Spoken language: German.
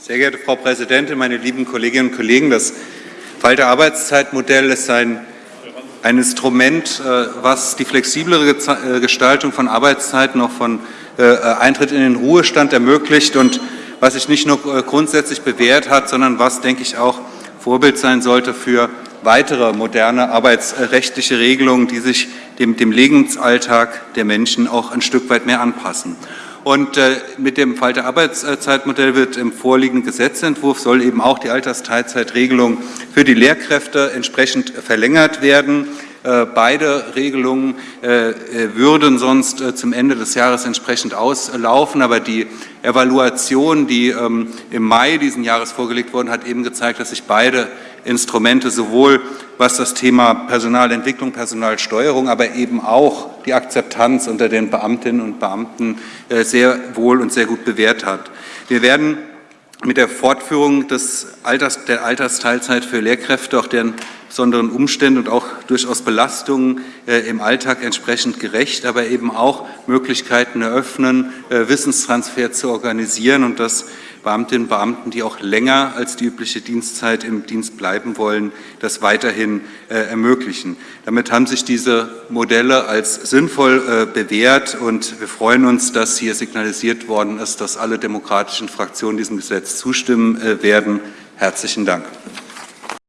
Sehr geehrte Frau Präsidentin, meine lieben Kolleginnen und Kollegen! Das Falter-Arbeitszeitmodell ist ein, ein Instrument, äh, was die flexiblere äh, Gestaltung von Arbeitszeiten, auch von äh, Eintritt in den Ruhestand ermöglicht und was sich nicht nur grundsätzlich bewährt hat, sondern was, denke ich, auch Vorbild sein sollte für weitere moderne arbeitsrechtliche Regelungen, die sich dem, dem Lebensalltag der Menschen auch ein Stück weit mehr anpassen. Und äh, mit dem Falter Arbeitszeitmodell wird im vorliegenden Gesetzentwurf soll eben auch die Altersteilzeitregelung für die Lehrkräfte entsprechend verlängert werden. Äh, beide Regelungen äh, würden sonst äh, zum Ende des Jahres entsprechend auslaufen, aber die Evaluation, die ähm, im Mai diesen Jahres vorgelegt wurde, hat eben gezeigt, dass sich beide Instrumente sowohl was das Thema Personalentwicklung, Personalsteuerung, aber eben auch die Akzeptanz unter den Beamtinnen und Beamten sehr wohl und sehr gut bewährt hat. Wir werden mit der Fortführung des Alters, der Altersteilzeit für Lehrkräfte, auch deren besonderen Umständen und auch durchaus Belastungen äh, im Alltag entsprechend gerecht, aber eben auch Möglichkeiten eröffnen, äh, Wissenstransfer zu organisieren und das Beamtinnen und Beamten, die auch länger als die übliche Dienstzeit im Dienst bleiben wollen, das weiterhin äh, ermöglichen. Damit haben sich diese Modelle als sinnvoll äh, bewährt und wir freuen uns, dass hier signalisiert worden ist, dass alle demokratischen Fraktionen diesem Gesetz zustimmen äh, werden. Herzlichen Dank.